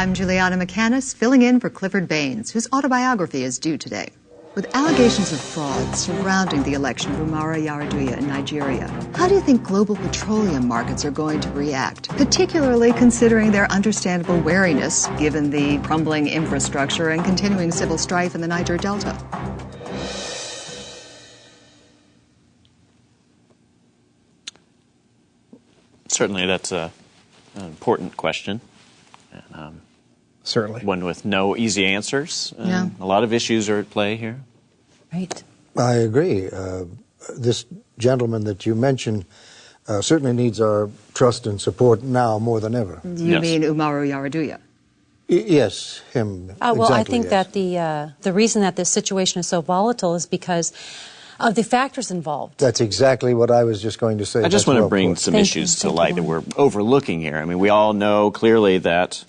I'm Juliana McCannis, filling in for Clifford Baines, whose autobiography is due today. With allegations of fraud surrounding the election of Umaru Yar'Adua in Nigeria, how do you think global petroleum markets are going to react, particularly considering their understandable wariness given the crumbling infrastructure and continuing civil strife in the Niger Delta? Certainly, that's a, an important question. And, um, Certainly. one with no easy answers. Yeah. A lot of issues are at play here. Right. I agree. Uh, this gentleman that you mentioned uh, certainly needs our trust and support now more than ever. You Yes. mean Umaru Yar'Adua? Y- yes, him. Uh, well, I think yes. that the uh, the reason that this situation is so volatile is because of the factors involved. That's exactly what I was just going to say. I just That's want to well bring put. some Thank issues you. to Thank light that we're overlooking here. I mean, we all know clearly that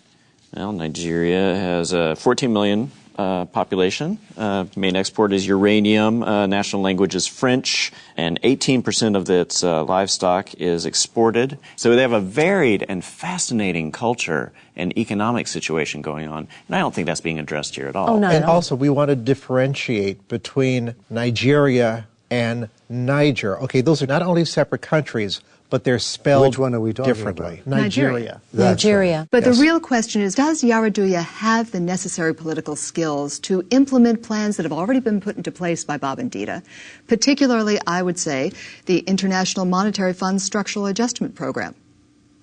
well, Nigeria has a 14 million uh, population. Uh, main export is uranium. Uh, national language is French, and 18% of its uh, livestock is exported. So they have a varied and fascinating culture and economic situation going on, and I don't think that's being addressed here at all. Oh, no. And also, we want to differentiate between Nigeria and Niger. Okay, those are not only separate countries, but they're spelled Which one are we talking differently. about? Nigeria. That's Nigeria. But Yes. the real question is Does Yar'Adua have the necessary political skills to implement plans that have already been put into place by Bob and Dita? Particularly, I would say, the International Monetary Fund's Structural Adjustment Program.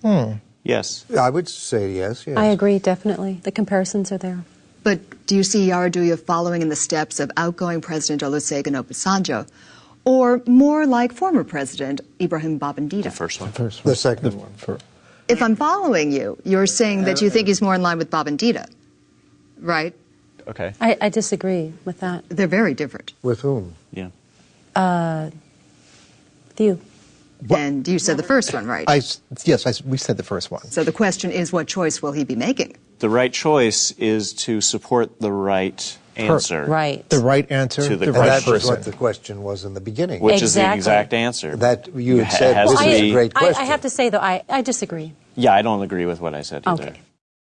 Hmm. Yes. I would say yes. yes. I agree, definitely. The comparisons are there. But do you see Yar'Adua following in the steps of outgoing President Olusegun Obasanjo? Or more like former President Ibrahim Babangida? The first one. First The second one. For, If I'm following you, you're saying that you think he's more in line with Babangida, right? Okay. I, I disagree with that. They're very different. With whom? Yeah. Uh, View. And you said the first one, right? I, s- yes, I s we said the first one. so the question is, what choice will he be making? The right choice is to support the right answer. Right. The right answer, To the the And right that was person. what the question was in the beginning. Which is the exact answer. That you had said has this to is a great I, question. I have to say, though, I, I disagree. Yeah, I don't agree with what I said either. Okay.